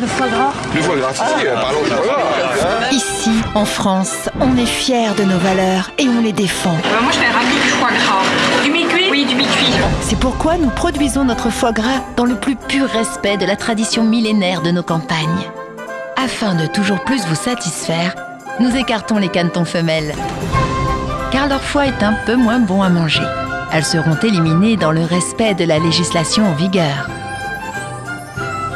Le foie gras Le foie gras, si, si, parlons du foie gras. Ici, en France, on est fiers de nos valeurs et on les défend. Euh, moi, je fais un rapide foie gras. Du mi-cuit? Oui, du mi-cuit. C'est pourquoi nous produisons notre foie gras dans le plus pur respect de la tradition millénaire de nos campagnes. Afin de toujours plus vous satisfaire, nous écartons les canetons femelles. Car leur foie est un peu moins bon à manger. Elles seront éliminées dans le respect de la législation en vigueur.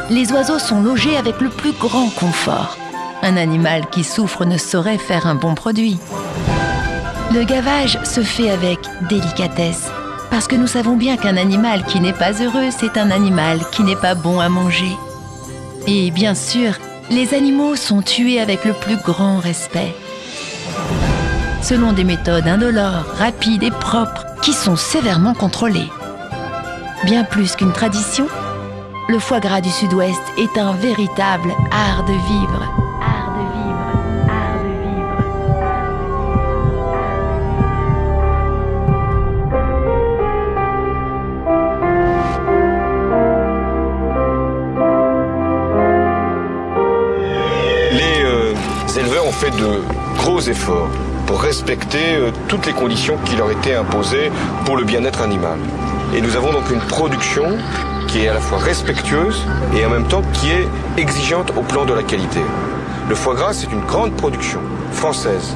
Les oiseaux sont logés avec le plus grand confort. Un animal qui souffre ne saurait faire un bon produit. Le gavage se fait avec délicatesse, parce que nous savons bien qu'un animal qui n'est pas heureux, c'est un animal qui n'est pas bon à manger. Et bien sûr, les animaux sont tués avec le plus grand respect. Selon des méthodes indolores, rapides et propres, qui sont sévèrement contrôlées. Bien plus qu'une tradition, le foie gras du Sud-Ouest est un véritable art de vivre. Art de vivre, art de vivre. Les euh, éleveurs ont fait de gros efforts pour respecter euh, toutes les conditions qui leur étaient imposées pour le bien-être animal. Et nous avons donc une production qui est à la fois respectueuse et en même temps qui est exigeante au plan de la qualité. Le foie gras, c'est une grande production française.